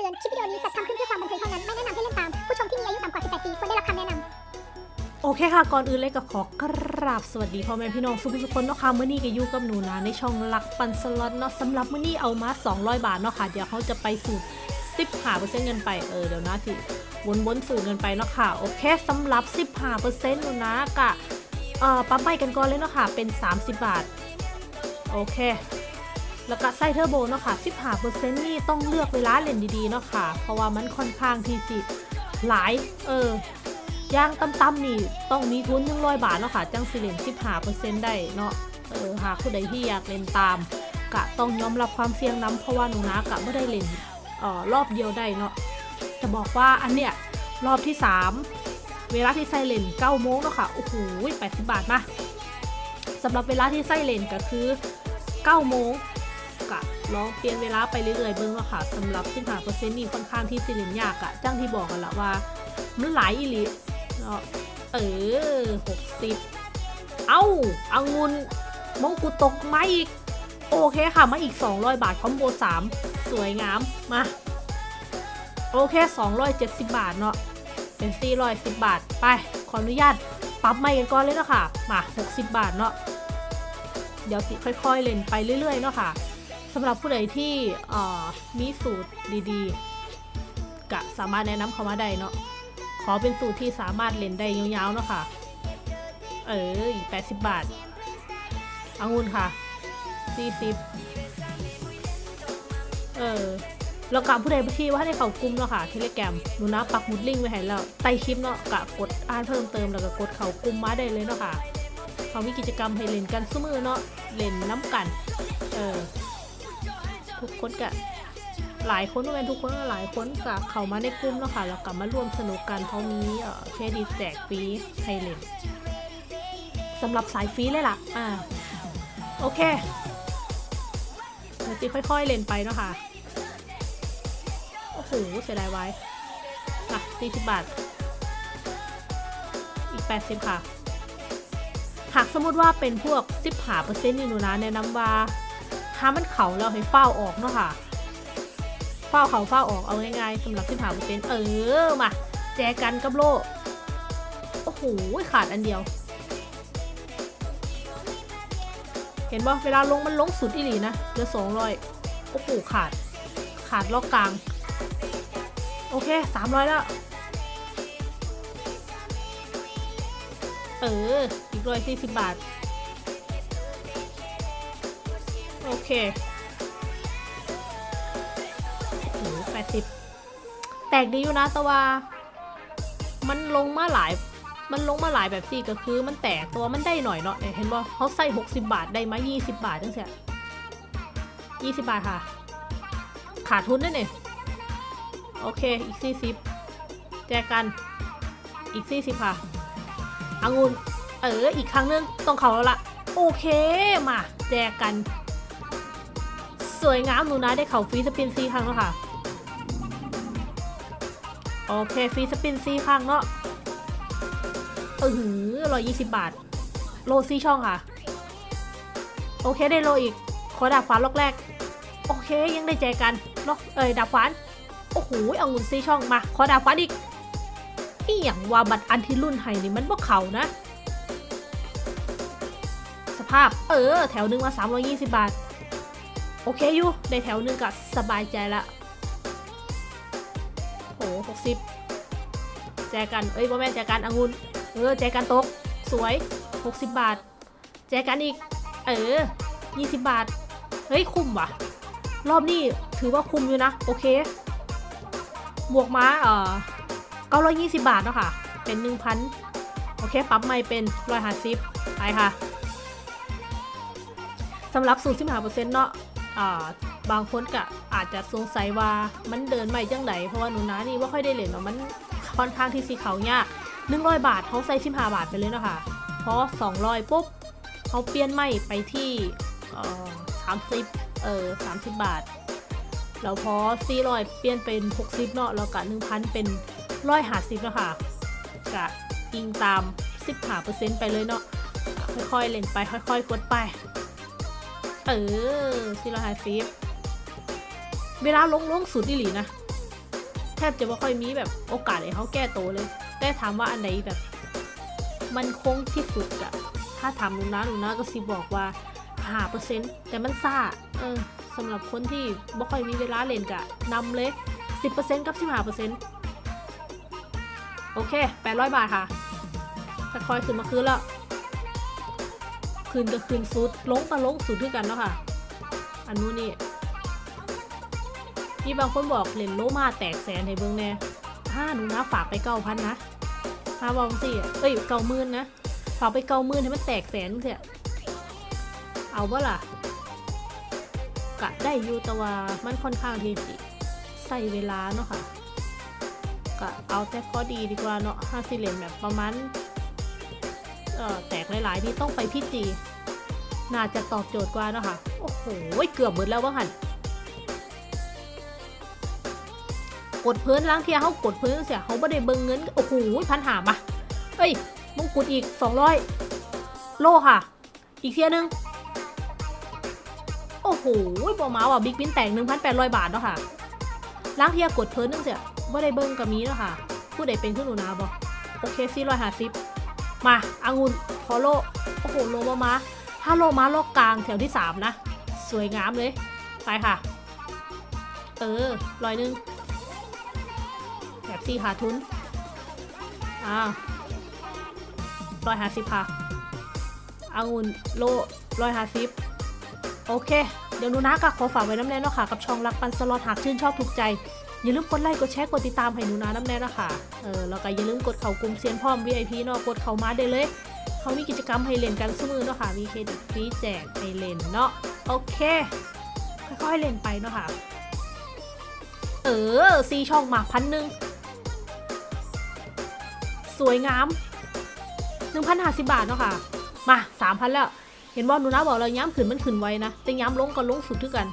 ตือน คลิปวิดีโอนี้จัดทำขึ้นเพื่อความบันเทิงเท่านั้น ไม่แนะนำให้เล่นตาม ผู้ชมที่มีอายุต่ำกว่า 18 ปีควรได้รับคำแนะนำ โอเคค่ะ ก่อนอื่นเลยก็ขอกราบสวัสดีพ่อแม่พี่น้องทุกทุกคนเนาะค่ะเมื่อนี้ก็อยู่กับหนูนะในช่องหลักปันสล็อตเนาะสำหรับเมื่อนี้เอามา 200 บาทเนาะค่ะ เดี๋ยวเขาจะไปสูตร10หาเปอร์เซ็นต์เงินไปเออเดี๋ยวนะสิวนวนๆสูตรเงินไปเนาะค่ะโอเคสำหรับ10หาเปอร์เซ็นต์หนูนะกะเอ่อปั๊มไปกันก่อนเลยเนาะค่ะเป็น 30 บาท โอเค แล้วก็ไส้เทอร์โบเนาะค่ะ15เปอร์เซ็นต์นี่ต้องเลือกเวลาเล่นดีๆเนาะค่ะ เพราะว่ามันค่อนข้างที่สิหลาย เออย่างต่ำๆนี่ต้องมีทุน1 0 0บาทเนาะค่ะ จังสิเล่น15เปอร์เซ็นต์ได้เนาะ เออหากผู้ใดที่อยากเล่นตามกะต้องยอมรับความเสี่ยงน้ำเพราะว่าหนูนะกะไม่ได้เล่นออรอบเดียวได้เนาะ จะบอกว่าอันเนี้ยรอบที่ 3 เวลาที่ไซเลน9โมงเนาะค่ะ โอ้โห80บาทมาสำหรับเวลาที่ไซเลนก็คือ9โมง ลองเปลี่ยนเวลาไปเรื่อยๆเบิ่งเนาค่ะสำหรับ15%นี่ค่อนข้างที่สิเล่นยากอะจังที่บอกกันละว่า มันหลายอีหลีเนาะเออ60เอ้าอังุนมงกุฎตกมาอีก โอเคค่ะ มาอีก 200 บาท คอมโบ 3 สวยงาม มา โอเค 270 บาทเนาะเป็น 410 บาท ไป ขออนุญาตปรับใหม่กันก่อนเลยเนาะค่ะ มา 60 บาทเนาะเดี๋ยวสิค่อย ๆ เล่นไปเรื่อย ๆ เนาะค่ะ สำหรับผู้ใดที่มีสูตรดีๆกะสามารถแนะนำเขามาได้เนาะขอเป็นสูตรที่สามารถเล่นได้ยาวๆเนาะค่ะ เอออีก80บาทองุ่นค่ะ40เออแล้วกับผู้ใดที่ว่าในเขากลุ่มเนาะค่ะเทเลแกรมหนูนะปักมุดลิงก์ไว้ให้แล้วใต้คลิปเนาะกะกดอ่านเพิ่มเติมแล้วก็กดเขากลุ่มมาได้เลยเนาะค่ะเขามีกิจกรรมให้เล่นกันซุมือเนาะเล่นน้ำกัน เออ ทุกคนกะหลายคนก็เป็นทุกคนก็หลายคนกะเข้ามาในกลุ่มเนาะค่ะแล้วกลับมาร่วมสนุกกันเพราะมีเอ่อเครดิตแจกฟรีให้เลนสำหรับสายฟรีเลยล่ะอ่าโอเคเดี๋ยวจีค่อยๆเล่นไปเนาะค่ะโอ้โหเสียดายไว้อะ40บาท อีก80ค่ะ หากสมมติว่าเป็นพวก10หาเปอร์เซ็นต์นี่หนูนะแนะนำว่า ถ้ามันเข่าแล้วให้เฝ้าออกเนาะค่ะเฝ้าเขาเฝ้าออกเอาง่ายๆสำหรับ10หาเปอร์เซ็นต์เออมาแจกันกับโลโอ้โหขาดอันเดียว เห็นป่ะเวลาลงมันลงสุดอีหลีนะเหลือสองร้อยโอ้โหขาด ขาดล็อกกลาง โอเคสามร้อยแล้วเออ อีกร้อยสี่สิบบาท โอเคโอ้โหแปดสิบแตกดีอยู่นะต่ว่ามันลงมาหลาย มันลงมาหลายแบบสี่ก็คือ มันแตกตัวมันได้หน่อยเนาะเห็นบ่เขาใส่หกสิบาทได้มายี่สิบบาทจังเสียยี่สิบบาทค่ะ ขาดทุนด้วยเนี่ยโอเค อีกสี่สิบแจกกัน อีกสี่สิบค่ะองุนเออ อีกครั้งนึงต้องเขาแล้วละโอเค มา แจกกัน สวยงามหนูนะได้เขาฟรีสปินซีครั้งแล้วค่ะ โอเคฟรีสปินซีครั้งเนาะเออหือร้อยยี่สิบบาท โลซี่ช่องค่ะ โอเคได้โลอีก ขอดาบฟ้าล็อกแรก โอเคยังได้แจกันเนาะเอ้ยดาบฟ้านโอ้โหเอางุนซี่ช่องมา ขอดาบฟ้านอีกอีหยังว่าบัตรอันที่รุ่นไฮนี่มันบ่เขานะ สภาพเออ แถวหนึ่งมา320 บาท โอเคอยู่ได้แถวหนึงก็สบายใจละโห60แจกันเอ้ยบ่แม่แจกันองุนเออแจกันตก สวย 60 บาท แจกันอีก เออ 20 บาท เฮ้ย คุ้มว่ะ รอบนี้ถือว่าคุ้มอยู่นะ โอเค บวกมาเอ่อ920 บาทเนาะค่ะ เป็น 1,000 โอเคปรับใหม่เป็น150ไปค่ะสำหรับสูตร15%เนาะอ่า บางคนก็อาจจะสงสัยว่ามันเดินใหม่จังไดเพราะว่าหนูนานี่ว่าค่อยได้เล่นเนาะมันค่อนข้างที่สีเขายาก100บาทเขาใส่15บาทไปเลยเนาะค่ะพอ200ปุ๊บเขาเปลี่ยนใหม่ไปที่เอ่อ30เออ30บบาทแล้วพอ400เปลี่ยนเป็น60เนาะแล้วก็1,000เป็น150เนาะค่ะกะอิงตาม15%ไปเลยเนาะค่อยๆเล่นไปค่อย ๆ กดไป เออ450เวลาลงลงสุดอีหลีนะ แทบจะไม่ค่อยมีแบบโอกาสให้เขาแก้ตัวเลย แต่ถามว่าอันไหนแบบ มันคงที่สุดอะถ้าถามหนูนะหนูนะก็สิบอกว่าหาเปอร์เซ็นต์แต่มันซ่าเออสำหรับคนที่ไม่ค่อยมีเวลาเล่นกะนำเลย 10%กับ15%โอเค 800 บาทค่ะค่อยๆขึ้นมาคืนแล้ว คืนก็คืนสุดลงก็ลงสุดด้วยกันเนาะค่ะ อันนู้นนี่มีบางคนบอกเล่นโลมาแตกแสนให้เบิ่งแน่ห้าหนูนะฝากไปเก้าพันนะห้าบองสิเอ้ยเก้าหมื่นนะ ฝากไปเก้าหมื่นให้มันแตกแสนเสียเอาบ่ล่ะกะได้อยู่แต่ว่ามันค่อนข้างที่สิใส่เวลาเนาะค่ะกะเอาแต่พอดีดีกว่าเนาะห้าสิเลนแบบประมาณ แตกหลายๆที่ต้องไปพี่จีน่าจะตอบโจทย์กว่าเนาะค่ะ โอ้โห เกือบหมดแล้วว่าหันกดเพิ่นล้างเทียเขากดเพิ่นเสียเขาไม่ได้เบิ่งเงิน โอ้โหพันหามาเอ้ยมงกุฎอีก 200 โลค่ะ อีกเทียหนึง โอ้โหบอมาว่ะบิ๊กบินแตก1,800 บาทเนาะค่ะ ล้างเทียกดเพิ่นนึงเสียไม่ได้เบิ่งกับมีเนาะค่ะ ผู้ใดเป็นขึ้นหนูนาบอโอเค450 มาอางุนขอโลโอ้โหโลบอมาถ้าโลมาโลกลางแถวที่ 3 นะ สวยงามเลย ไปค่ะ เออร้อยหนึ่งแบบซี่ขาทุนอ่าร้อยห้าสิบค่ะอางุนโลร้อยห้าสิบโอเค เดี๋ยวหนูนะก็ขอฝากไว้น้ำแน่เนาะค่ะกับช่องรักปันสล็อตหากชื่นชอบถูกใจ อย่าลืมกดไลค์กดแชร์กดติดตามให้หนูนะน้ำแน่นะคะเออแล้วก็อย่าลืมกดเข้ากลุ่มเซียนพร้อม VIP เนาะกดเข้ามาได้เลย เขามีกิจกรรมให้เล่นกันสมือเนาะค่ะมีเครดิตฟรีแจกให้เล่นเนาะโอเคค่อยๆเล่นไปเนาะค่ะเออซีช่องหมากพันหนึ่งสวยงาม1,050บาทเนาะค่ะมา3,000แล้ว เห็นว่าหนูนะบอกเราย้ำขึ้นมันขึ้นไว้นะ แต่ย้ำลงก็ลงสุดด้วยกัน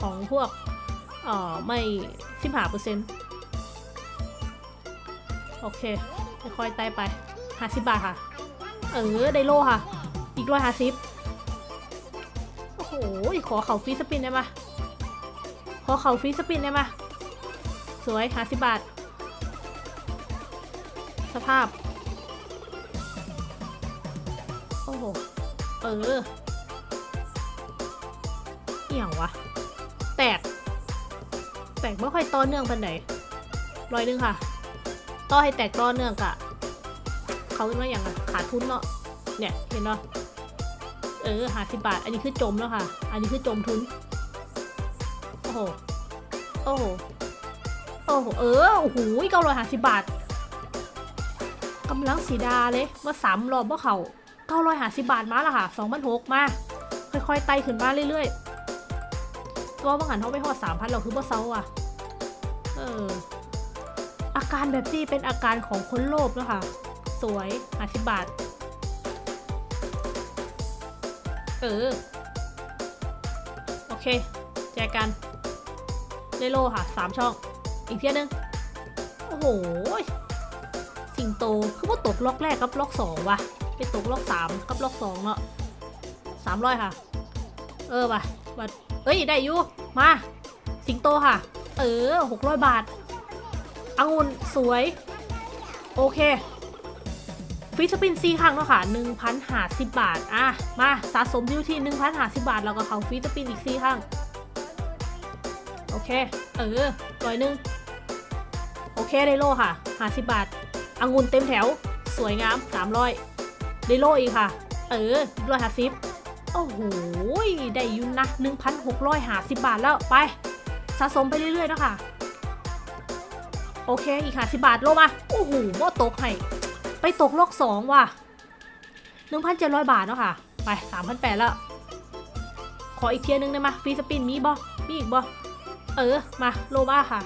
ของพวกเอ่อไม่สิบห้าเปอร์เซ็นต์โอเคค่อยๆไต่ไป50บบาทค่ะ เออ ไดโลค่ะ อีกร้อยห้าสิบโอ้โห ขอเข่าฟรีสปินได้ไหมขอเข่าฟรีสปินได้ไหมสวย50บาท สภาพ ออเอี่ยงวะ แตก แตกไม่ค่อยต่อเนื่องปันไหนร้อยนึงค่ะ ต่อให้แตกต่อเนื่องกะเขาเป็นว่าอย่างอะขาดทุนเนาะ เนี่ยเห็นเนาะ เออหาสิบาท อันนี้คือจมแล้วค่ะ อันนี้คือจมทุน โอ้โห โอ้โห โอ้โห เออ โอ้โหเก้าร้อยห้าสิบบาท กำลังสีดาเลยมาสามรอบว่าเขา เก้าร้อยห้าสิบบาทมาและค่ะสองพันหกมา ค่อยๆไต่ขึ้นมาเรื่อยๆ ตัวบางหันเขาไปหอดสามพันเราคือบ่เซาอะ เออ อาการแบบนี้เป็นอาการของคนโลภแล้วค่ะ สวยห้าสิบบาท เออ โอเค แจกกันไดโลค่ะสามช่อง อีกเทียนึง โอ้โห สิงโต คือว่าตกล็อกแรกกับล็อกสองว่ะ ไปตกล็อกสามกับล็อกสองเนาะสามร้อยค่ะ เออว่ะว่ะเอ้ย ได้อยู่มา สิงโตค่ะ เออหกร้อยบาทองุ่นสวย โอเคฟรีสปินซีครั้งเนาะค่ะหนึ่งพันหาสิบบาท อะ มาสะสมอยู่ที่หนึ่งพันหาสิบบาท แล้วก็เขาฟรีสปินอีกซีครั้งโอเค เออร้อยหนึ่งโอเค ได้โลค่ะหาสิบบาทองุ่นเต็มแถว สวยงามสามร้อย ได้โลอีกค่ะ เออร้อยห้าสิบโอ้โห ได้ยุ่นะหนึ่งพันหกร้อยห้าสิบบาทแล้วไป สะสมไปเรื่อยๆนะคะโอเค อีกห้าสิบบาทโลมา โอ้โหโมตกให้ ไปตกโลกสองว่ะหนึ่งพันเจ็ดร้อยบาทเนาะค่ะ ไปสามพันแปดแล้ว ขออีกเทียร์หนึงได้ไหมฟรีสปินมีบ่มีอีกบ่เออ มาโลมาค่ะ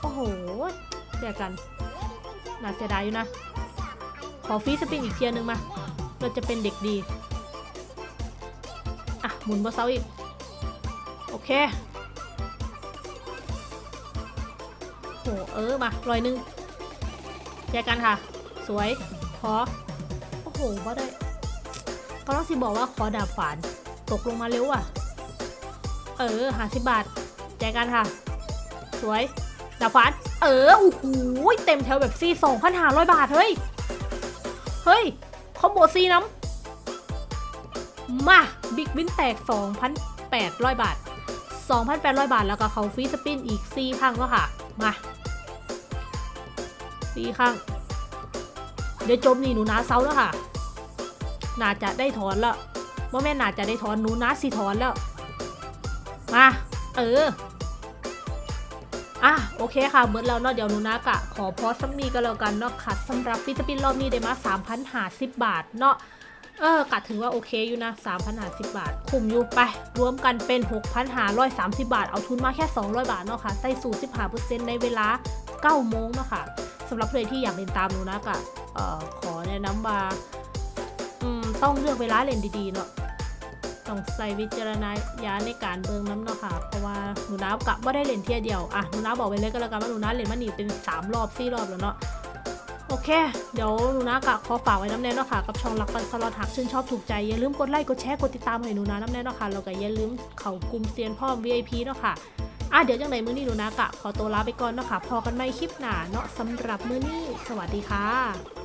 โอ้โหเดียกัน น่าเสียดายอยู่นะ ขอฟรีสปินอีกเทียร์หนึงมา เราจะเป็นเด็กดี อะ หมุนบอเซาอีก โอเคโหเออ มาร้อยหนึ่งแจกกันค่ะ สวย ขอ โอ้โหว่าได้ก็ต้องสิบอกว่าขอดาบฝาน ตกลงมาเร็วอะ เออหาสิบบาท แจกกันค่ะ สวย ดาบฟันเออ โอ้โห เต็มแถวแบบซีสองพันห้าร้อยบาท เฮ้ย เฮ้ย คอมโบซีน้ำ มา บิ๊กวินแตก 2,800 บาท 2,800 บาทแล้วก็เขาฟรีสปินอีก4ครั้งแล้วค่ะ มา4ครั้งเดี๋ยวจมนี่หนูนาเซาแล้วค่ะ น่าจะได้ถอนแล้วว่าแม่น่าจะได้ถอนหนูนาสิถอนแล้ว มา เออ อะโอเคค่ะเบิร์ดแล้วเนาะเดี๋ยวนูนากะขอพอสักนี้ก็แล้วกันเนาะค่ะสำหรับฟิสปินรอบนี้ได้มา3,050บาทเนาะเออกะถือว่าโอเคอยู่นะ3,050 บาท คุ้มอยู่ไป รวมกันเป็น 6,530 บาท เอาทุนมาแค่ 200 บาทเนาะค่ะ ใส่สูตร15%ในเวลา 9 โมงเนาะค่ะสำหรับใครที่อยากเล่นตามนูนากะเอ่อขอแนะนำว่าต้องเลือกเวลาเล่นดีๆเนาะ ต้องใส่วิจารณญาณในการเบิ่งน้ำเนาะค่ะ เพราะว่าหนูน้ากะว่าได้เล่นเที่ยเดียว อะ หนูน้าบอกไปเลยก็แล้วกันว่าหนูน้าเล่นมานี่เป็น 3 รอบ 4 รอบแล้วเนาะ โอเค เดี๋ยวหนูน้ากะขอฝากไว้น้ำแน่เนาะค่ะ กับช่องรักปันสลอตหักชื่นชอบถูกใจ อย่าลืมกดไลค์ กดแชร์ กดติดตามให้หนูน้าน้ำแน่เนาะค่ะ แล้วก็อย่าลืมเข้ากลุ่มเซียนพ่อ VIP เนาะค่ะอะเดี๋ยวจังไหนมื้อนี้หนูน้ากะขอตัวลาไปก่อนเนาะค่ะ พอกันใหม่คลิปหน้าเนาะสำหรับมื้อนี้ สวัสดีค่ะ